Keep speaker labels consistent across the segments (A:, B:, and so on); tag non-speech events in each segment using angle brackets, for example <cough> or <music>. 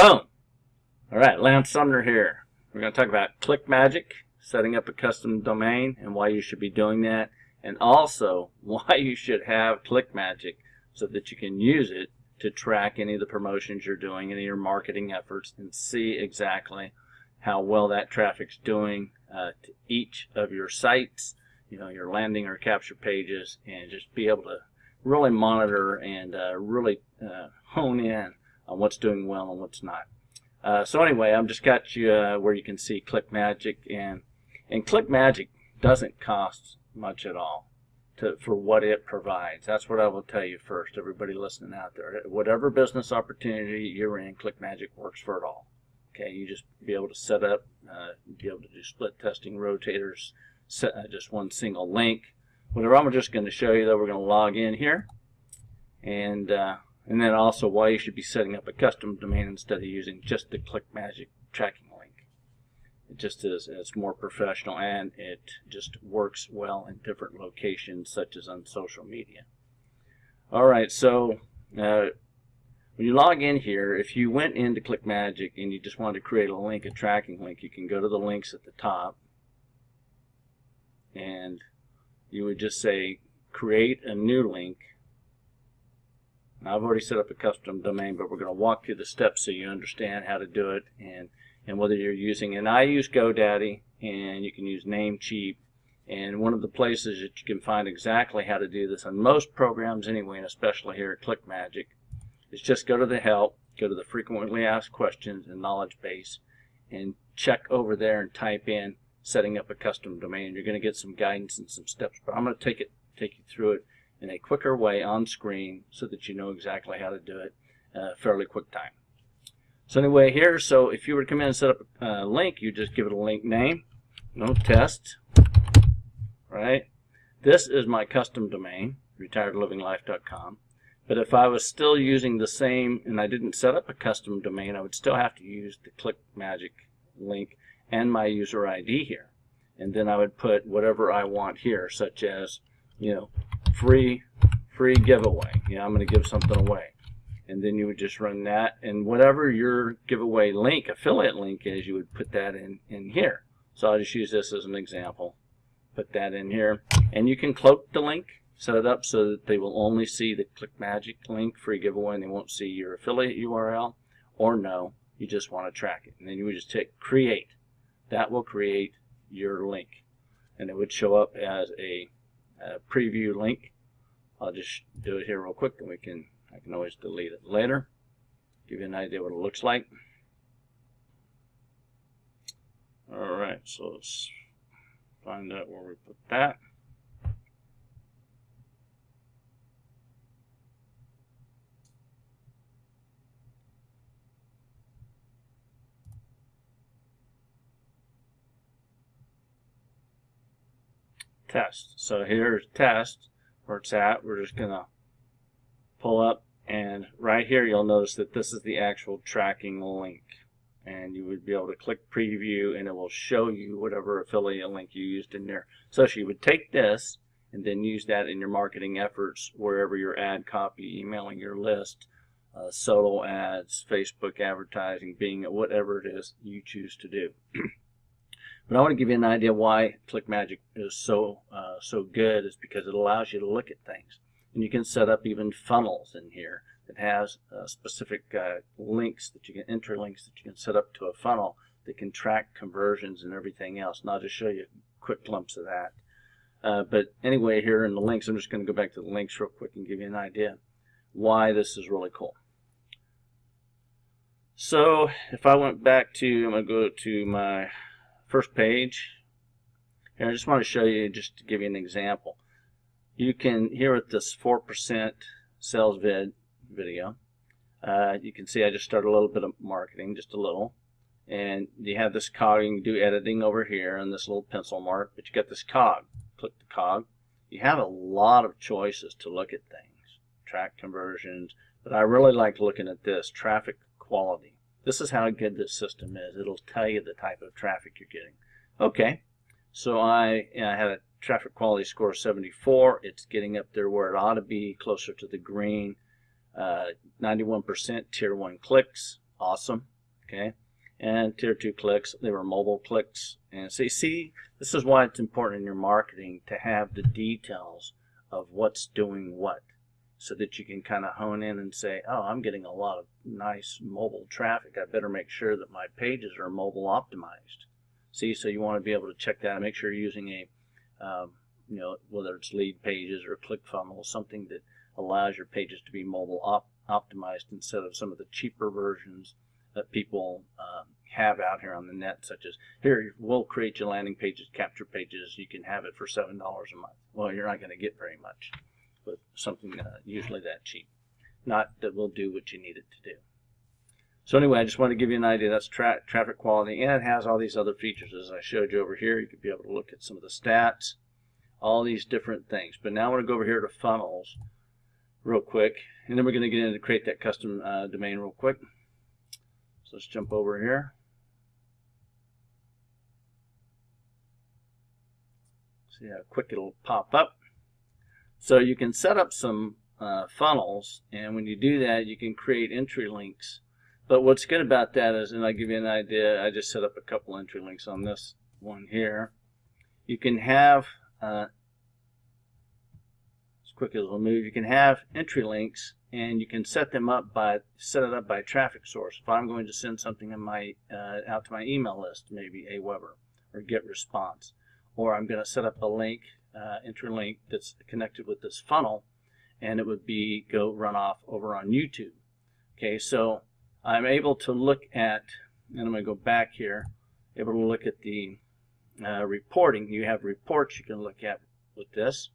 A: Boom! All right, Lance Sumner here. We're going to talk about ClickMagick, setting up a custom domain and why you should be doing that, and also <laughs> why you should have ClickMagick so that you can use it to track any of the promotions you're doing, any of your marketing efforts, and see exactly how well that traffic's doing uh, to each of your sites, you know, your landing or capture pages, and just be able to really monitor and uh, really uh, hone in on what's doing well and what's not. Uh, so anyway, I've just got you uh, where you can see ClickMagick, and and ClickMagick doesn't cost much at all to, for what it provides. That's what I will tell you first, everybody listening out there. Whatever business opportunity you're in, ClickMagick works for it all. Okay, you just be able to set up, uh, be able to do split testing, rotators, set, uh, just one single link. Whatever I'm just going to show you, that we're going to log in here, and uh, and then also why you should be setting up a custom domain instead of using just the ClickMagick tracking link. It just is, it's more professional and it just works well in different locations such as on social media. Alright, so uh, when you log in here, if you went into ClickMagick and you just wanted to create a link, a tracking link, you can go to the links at the top and you would just say create a new link I've already set up a custom domain, but we're going to walk through the steps so you understand how to do it and, and whether you're using, and I use GoDaddy, and you can use Namecheap, and one of the places that you can find exactly how to do this on most programs anyway, and especially here at ClickMagick, is just go to the help, go to the frequently asked questions and knowledge base, and check over there and type in setting up a custom domain. You're going to get some guidance and some steps, but I'm going to take it, take you through it in a quicker way on screen so that you know exactly how to do it uh, fairly quick time. So anyway, here, so if you were to come in and set up a link, you just give it a link name, no test, right? This is my custom domain, retiredlivinglife.com. But if I was still using the same, and I didn't set up a custom domain, I would still have to use the Click Magic link and my user ID here. And then I would put whatever I want here, such as, you know, free free giveaway. You know, I'm going to give something away. And then you would just run that and whatever your giveaway link, affiliate link is, you would put that in, in here. So I'll just use this as an example. Put that in here. And you can cloak the link, set it up so that they will only see the ClickMagick link, free giveaway, and they won't see your affiliate URL. Or no, you just want to track it. And then you would just hit create. That will create your link. And it would show up as a uh, preview link. I'll just do it here real quick and we can, I can always delete it later. Give you an idea what it looks like. Alright, so let's find out where we put that. Test. So here's test where it's at. We're just going to pull up and right here you'll notice that this is the actual tracking link and you would be able to click preview and it will show you whatever affiliate link you used in there. So you would take this and then use that in your marketing efforts wherever your ad copy, emailing your list, uh, solo ads, Facebook advertising, being whatever it is you choose to do. <clears throat> But I want to give you an idea why ClickMagick is so uh, so good is because it allows you to look at things. And you can set up even funnels in here that has uh, specific uh, links that you can enter links that you can set up to a funnel that can track conversions and everything else. And I'll just show you a quick glimpse of that. Uh, but anyway, here in the links, I'm just going to go back to the links real quick and give you an idea why this is really cool. So if I went back to, I'm going to go to my first page. And I just want to show you, just to give you an example. You can, here at this 4% sales vid video, uh, you can see I just started a little bit of marketing, just a little. And you have this cog, you can do editing over here and this little pencil mark, but you got this cog. Click the cog. You have a lot of choices to look at things. Track conversions, but I really like looking at this, traffic quality. This is how good this system is. It'll tell you the type of traffic you're getting. Okay, so I, I had a traffic quality score of 74. It's getting up there where it ought to be, closer to the green. 91% uh, tier 1 clicks, Awesome. Okay. And tier two clicks, they were mobile clicks. And so you see, this is why it's important in your marketing to have the details of what's doing what so that you can kind of hone in and say, oh, I'm getting a lot of nice mobile traffic. I better make sure that my pages are mobile optimized. See, so you want to be able to check that and make sure you're using a, um, you know, whether it's Leadpages or ClickFunnels, something that allows your pages to be mobile op optimized instead of some of the cheaper versions that people um, have out here on the net, such as here, we'll create your landing pages, capture pages. You can have it for $7 a month. Well, you're not going to get very much with something uh, usually that cheap. Not that will do what you need it to do. So anyway, I just want to give you an idea. That's tra traffic quality, and it has all these other features as I showed you over here. You could be able to look at some of the stats, all these different things. But now I want to go over here to funnels real quick, and then we're going to get into create that custom uh, domain real quick. So let's jump over here. See how quick it'll pop up. So you can set up some uh, funnels, and when you do that, you can create entry links. But what's good about that is, and I'll give you an idea, I just set up a couple entry links on this one here. You can have, uh, as quick as we'll move, you can have entry links and you can set them up by set it up by traffic source. If I'm going to send something in my uh, out to my email list, maybe Aweber or GetResponse, or I'm going to set up a link, uh, interlink that's connected with this funnel, and it would be go run off over on YouTube. Okay, so I'm able to look at, and I'm going to go back here, able to look at the uh, reporting. You have reports you can look at with this.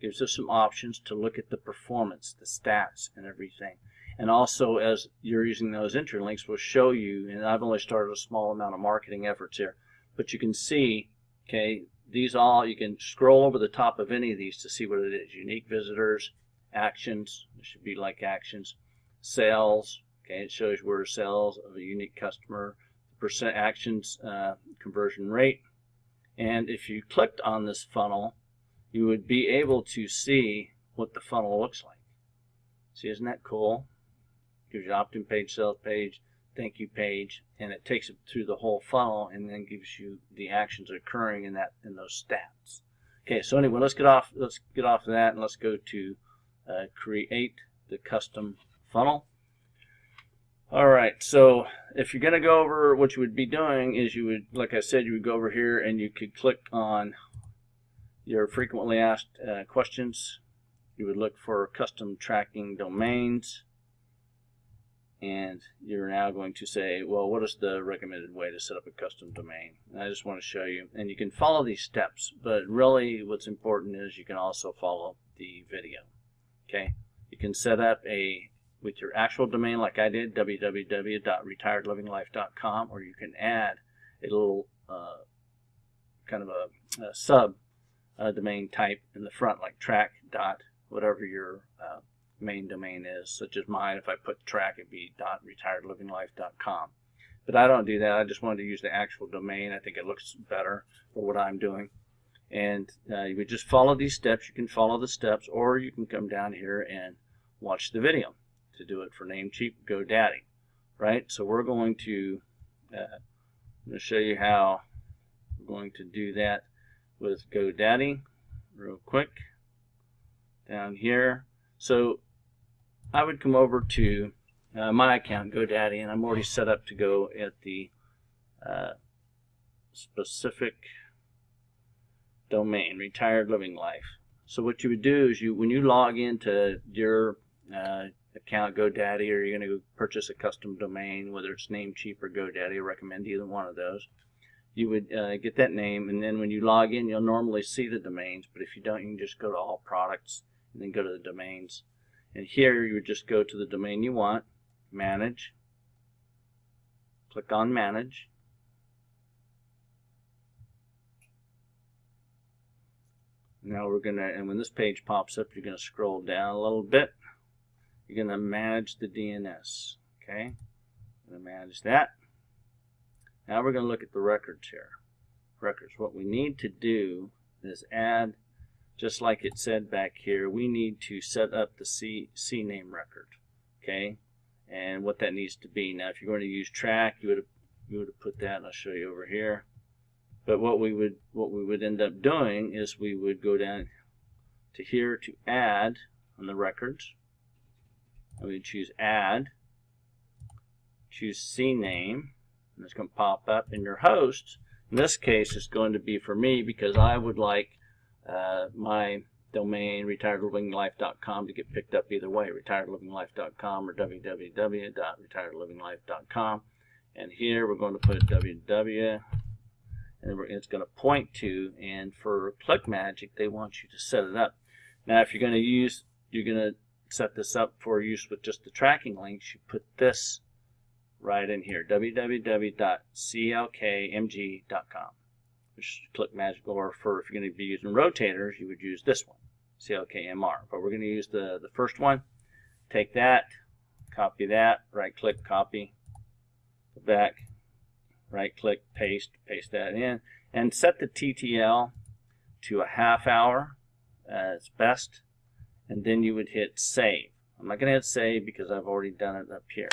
A: Gives us some options to look at the performance, the stats, and everything. And also, as you're using those interlinks, will show you, and I've only started a small amount of marketing efforts here, but you can see, okay, these all, you can scroll over the top of any of these to see what it is. Unique visitors, actions, it should be like actions, sales, okay, it shows where sales of a unique customer, percent actions uh, conversion rate. And if you clicked on this funnel, you would be able to see what the funnel looks like. See, isn't that cool? Gives you opt-in page, sales page, thank you page, and it takes it through the whole funnel and then gives you the actions occurring in that in those stats. Okay, so anyway, let's get off let's get off of that and let's go to uh, create the custom funnel. All right, so if you're going to go over, what you would be doing is you would, like I said, you would go over here and you could click on your frequently asked uh, questions. You would look for custom tracking domains and you're now going to say, well, what is the recommended way to set up a custom domain? And I just want to show you. And you can follow these steps, but really what's important is you can also follow the video. Okay, you can set up a with your actual domain like I did, www.retiredlivinglife.com, or you can add a little uh, kind of a, a sub uh, domain type in the front like track dot whatever your uh, main domain is, such as mine. If I put track, it'd be .retiredlivinglife.com. But I don't do that. I just wanted to use the actual domain. I think it looks better for what I'm doing. And uh, you would just follow these steps. You can follow the steps, or you can come down here and watch the video to do it for Namecheap GoDaddy. Right? So we're going to, uh, I'm going to show you how we're going to do that with GoDaddy real quick down here. So I would come over to uh, my account, GoDaddy, and I'm already set up to go at the uh, specific domain, Retired Living Life. So what you would do is you, when you log into your uh, account, GoDaddy, or you're going to go purchase a custom domain, whether it's Namecheap or GoDaddy, I recommend either one of those. You would uh, get that name, and then when you log in, you'll normally see the domains. But if you don't, you can just go to All Products and then go to the domains and here you would just go to the domain you want, manage, click on manage, now we're gonna, and when this page pops up, you're gonna scroll down a little bit. You're gonna manage the DNS. Okay, gonna manage that. Now we're gonna look at the records here. Records. What we need to do is add just like it said back here, we need to set up the C, CNAME record. Okay, and what that needs to be. Now, if you're going to use track, you would have you would have put that, and I'll show you over here. But what we would what we would end up doing is we would go down to here to add on the records. And we choose add, choose CNAME, and it's going to pop up in your host. In this case, it's going to be for me because I would like uh, my domain retiredlivinglife.com to get picked up either way, retiredlivinglife.com or www.retiredlivinglife.com. And here we're going to put www and it's going to point to and for ClickMagick they want you to set it up. Now if you're going to use you're going to set this up for use with just the tracking links you put this right in here www.clkmg.com which is ClickMagick or for if you're going to be using rotators you would use this one CLKMR but we're going to use the the first one. Take that copy that right click copy go back right click paste paste that in and set the TTL to a half hour as best and then you would hit save. I'm not gonna hit save because I've already done it up here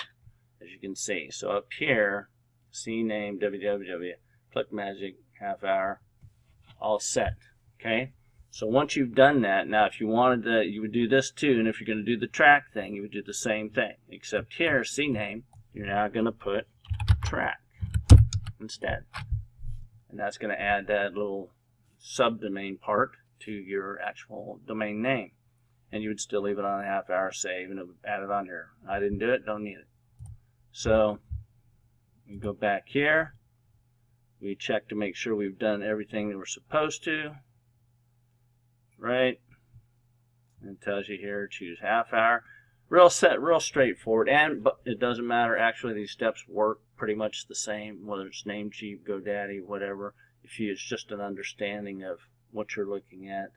A: as you can see. So up here CNAME www ClickMagick half hour all set okay so once you've done that now if you wanted to you would do this too and if you're going to do the track thing you would do the same thing except here CNAME you're now going to put track instead. And that's going to add that little subdomain part to your actual domain name. And you would still leave it on a half hour save and it would add it on here. I didn't do it, don't need it. So we go back here. We check to make sure we've done everything that we're supposed to. Right? And tells you here, choose half hour real set, real straightforward. And but it doesn't matter. Actually, these steps work pretty much the same, whether it's Namecheap, GoDaddy, whatever. If you, it's just an understanding of what you're looking at,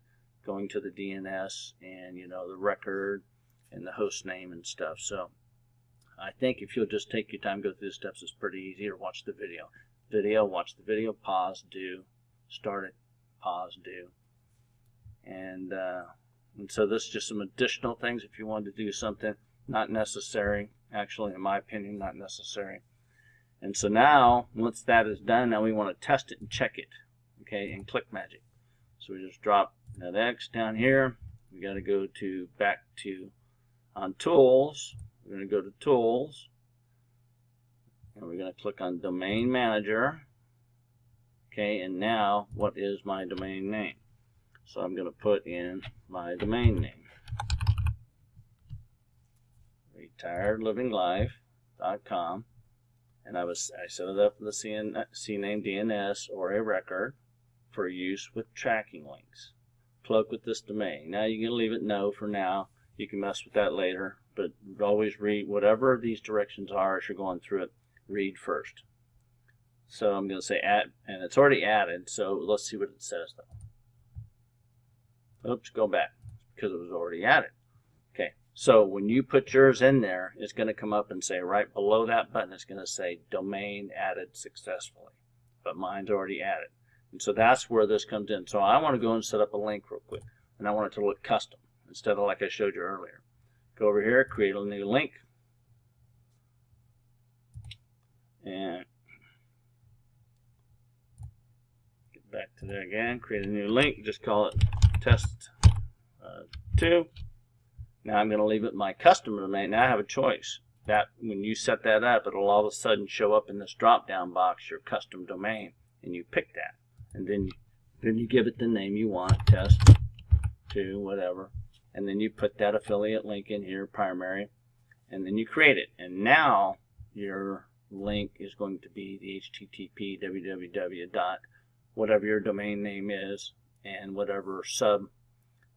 A: going to the DNS and you know the record and the host name and stuff. So I think if you'll just take your time, go through the steps, it's pretty easy. Or watch the video. Video, watch the video, pause, do, start it, pause, do, and. Uh, and so this is just some additional things if you want to do something not necessary, actually in my opinion, not necessary. And so now, once that is done, now we want to test it and check it, okay, in ClickMagick. So we just drop that X down here. We got to go to back to on Tools. We're going to go to Tools, and we're going to click on Domain Manager. Okay, and now what is my domain name? So I'm going to put in my domain name. retiredlivinglife.com and I was I set it up the CN, CNAME DNS or a record for use with tracking links. Plug with this domain. Now you can leave it no for now. You can mess with that later, but always read whatever these directions are as you're going through it. Read first. So I'm going to say add, and it's already added. So let's see what it says though. Oops, go back because it was already added. Okay, so when you put yours in there, it's going to come up and say right below that button, it's going to say domain added successfully. But mine's already added. And so that's where this comes in. So I want to go and set up a link real quick. And I want it to look custom instead of like I showed you earlier. Go over here, create a new link. And get back to there again, create a new link, just call it test uh, 2. Now I'm going to leave it my customer domain. Now I have a choice. That When you set that up, it'll all of a sudden show up in this drop-down box, your custom domain, and you pick that. And then, then you give it the name you want, test 2, whatever. And then you put that affiliate link in here, primary, and then you create it. And now your link is going to be the http www dot whatever your domain name is and whatever sub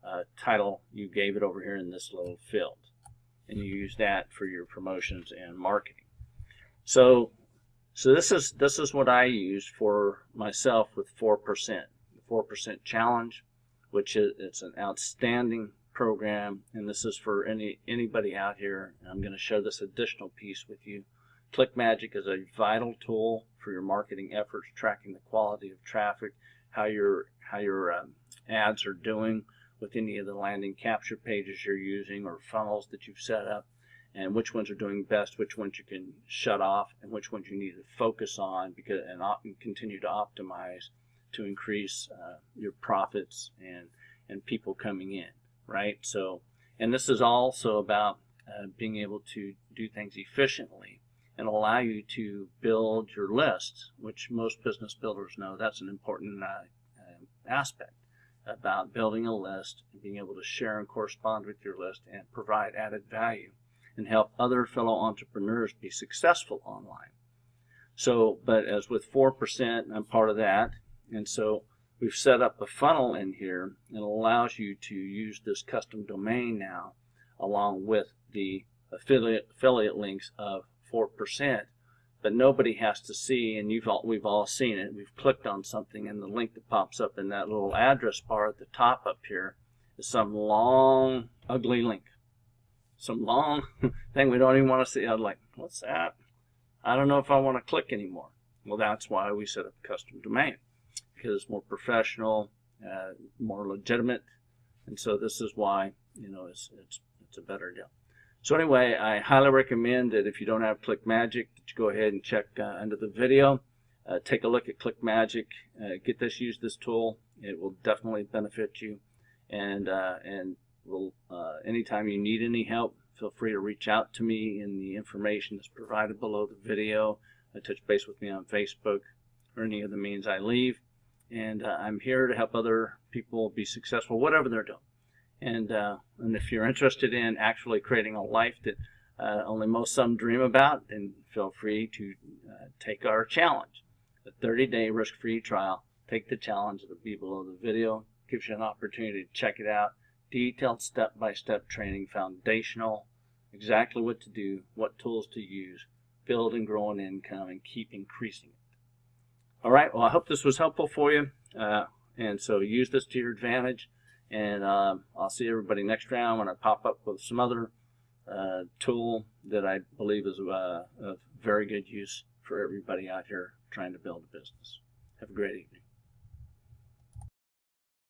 A: uh, title you gave it over here in this little field. And you use that for your promotions and marketing. So, so this is this is what I use for myself with 4%. The 4% challenge, which is it's an outstanding program, and this is for any anybody out here. And I'm going to show this additional piece with you. ClickMagick is a vital tool for your marketing efforts, tracking the quality of traffic, how your how your um, ads are doing with any of the landing capture pages you're using or funnels that you've set up. and which ones are doing best, which ones you can shut off, and which ones you need to focus on because and, and continue to optimize to increase uh, your profits and and people coming in, right? So, and this is also about uh, being able to do things efficiently and allow you to build your lists, which most business builders know that's an important uh, uh, aspect about building a list and being able to share and correspond with your list and provide added value and help other fellow entrepreneurs be successful online. So, but as with 4%, I'm part of that. And so we've set up a funnel in here and it allows you to use this custom domain now along with the affiliate, affiliate links of 4%. But nobody has to see, and you've all, we've all seen it. We've clicked on something, and the link that pops up in that little address bar at the top up here is some long, ugly link some long <laughs> thing we don't even want to see. I'm like, what's that? I don't know if I want to click anymore. Well, that's why we set up a custom domain because it's more professional, uh, more legitimate, and so this is why you know it's it's it's a better deal. So anyway, I highly recommend that if you don't have ClickMagick, that you go ahead and check uh, under the video. Uh, take a look at ClickMagick. Uh, get this, use this tool. It will definitely benefit you, and uh, and will uh, anytime you need any help, feel free to reach out to me in the information that's provided below the video. Uh, touch base with me on Facebook or any of the means I leave. And I'm here to help other people be successful, whatever they're doing. And, uh, and if you're interested in actually creating a life that uh, only most some dream about, then feel free to uh, take our challenge. The 30-day risk-free trial. Take the challenge. It'll be below the video. Gives you an opportunity to check it out detailed step-by-step training, foundational, exactly what to do, what tools to use, build and grow an income, and keep increasing it. All right, well, I hope this was helpful for you. Uh, and so use this to your advantage. And um, I'll see everybody next round when I pop up with some other uh, tool that I believe is uh, of very good use for everybody out here trying to build a business. Have a great evening.